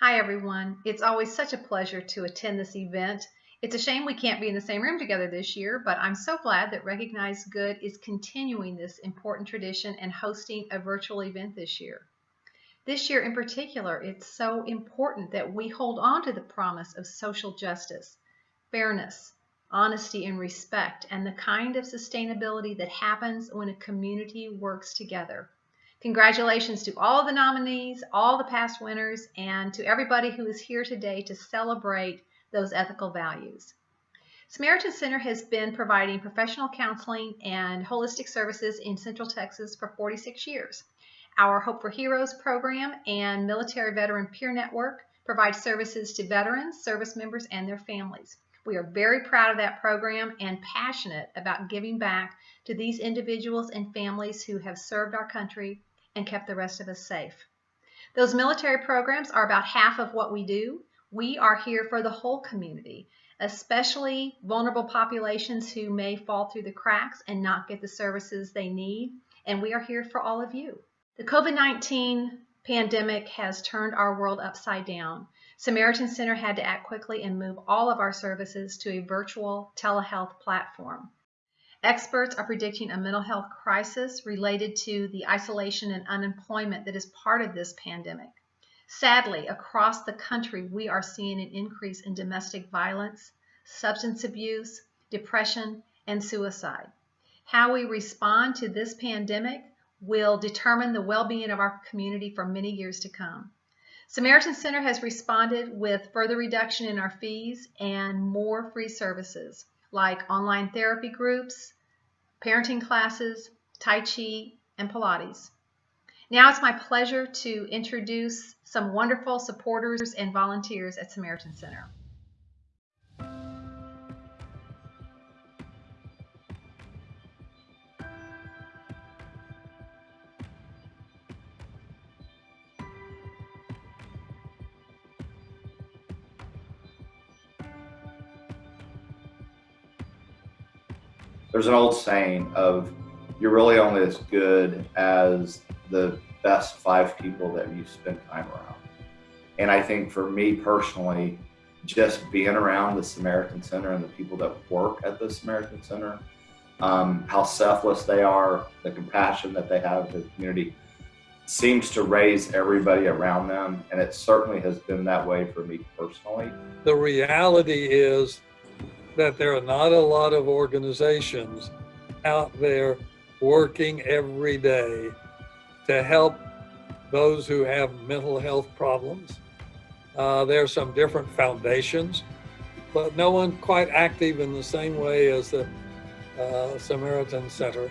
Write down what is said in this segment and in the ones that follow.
Hi everyone. It's always such a pleasure to attend this event. It's a shame we can't be in the same room together this year, but I'm so glad that Recognize Good is continuing this important tradition and hosting a virtual event this year. This year in particular, it's so important that we hold on to the promise of social justice, fairness, honesty, and respect, and the kind of sustainability that happens when a community works together. Congratulations to all the nominees, all the past winners, and to everybody who is here today to celebrate those ethical values. Samaritan Center has been providing professional counseling and holistic services in Central Texas for 46 years. Our Hope for Heroes program and Military Veteran Peer Network provide services to veterans, service members, and their families. We are very proud of that program and passionate about giving back to these individuals and families who have served our country and kept the rest of us safe. Those military programs are about half of what we do. We are here for the whole community, especially vulnerable populations who may fall through the cracks and not get the services they need. And we are here for all of you. The COVID-19 pandemic has turned our world upside down. Samaritan Center had to act quickly and move all of our services to a virtual telehealth platform. Experts are predicting a mental health crisis related to the isolation and unemployment that is part of this pandemic. Sadly, across the country, we are seeing an increase in domestic violence, substance abuse, depression, and suicide. How we respond to this pandemic will determine the well-being of our community for many years to come. Samaritan Center has responded with further reduction in our fees and more free services like online therapy groups, parenting classes, Tai Chi, and Pilates. Now it's my pleasure to introduce some wonderful supporters and volunteers at Samaritan Center. There's an old saying of you're really only as good as the best five people that you spend time around. And I think for me personally, just being around the Samaritan Center and the people that work at the Samaritan Center, um, how selfless they are, the compassion that they have for the community, seems to raise everybody around them. And it certainly has been that way for me personally. The reality is that there are not a lot of organizations out there working every day to help those who have mental health problems. Uh, there are some different foundations, but no one quite active in the same way as the uh, Samaritan Center.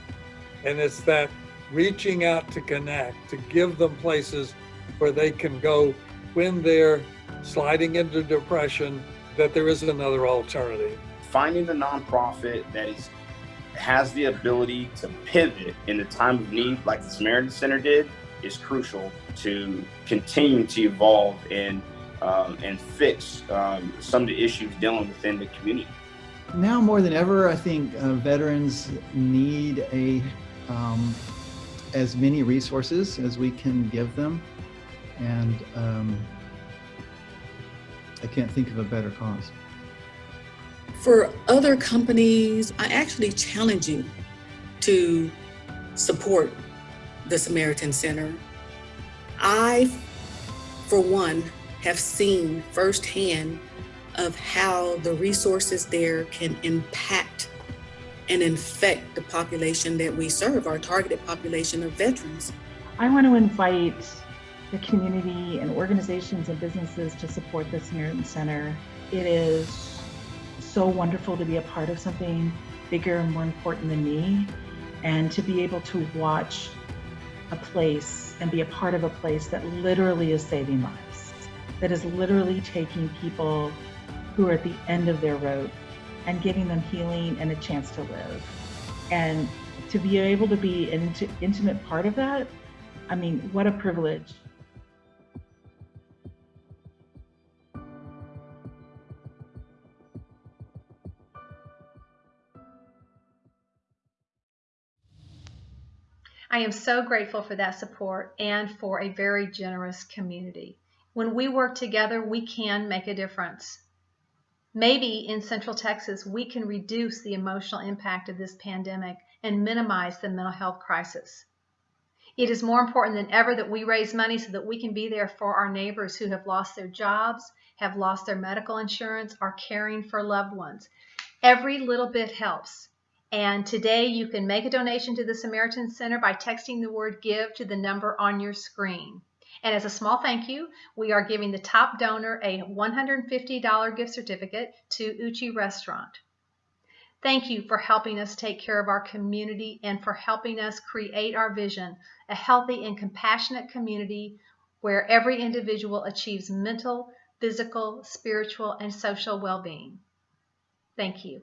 And it's that reaching out to connect, to give them places where they can go when they're sliding into depression, that there is another alternative finding the nonprofit that is has the ability to pivot in the time of need like the Samaritan Center did is crucial to continue to evolve and um, and fix um, some of the issues dealing within the community. Now more than ever, I think uh, veterans need a um, as many resources as we can give them, and um, I can't think of a better cause. For other companies, I actually challenge you to support the Samaritan Center. I, for one, have seen firsthand of how the resources there can impact and infect the population that we serve, our targeted population of veterans. I want to invite the community and organizations and businesses to support the Samaritan Center. It is so wonderful to be a part of something bigger and more important than me and to be able to watch a place and be a part of a place that literally is saving lives, that is literally taking people who are at the end of their road and giving them healing and a chance to live. And to be able to be an intimate part of that, I mean, what a privilege. I am so grateful for that support and for a very generous community. When we work together, we can make a difference. Maybe in Central Texas, we can reduce the emotional impact of this pandemic and minimize the mental health crisis. It is more important than ever that we raise money so that we can be there for our neighbors who have lost their jobs, have lost their medical insurance, are caring for loved ones. Every little bit helps. And today you can make a donation to the Samaritan Center by texting the word give to the number on your screen. And as a small thank you, we are giving the top donor a $150 gift certificate to Uchi Restaurant. Thank you for helping us take care of our community and for helping us create our vision, a healthy and compassionate community where every individual achieves mental, physical, spiritual, and social well-being. Thank you.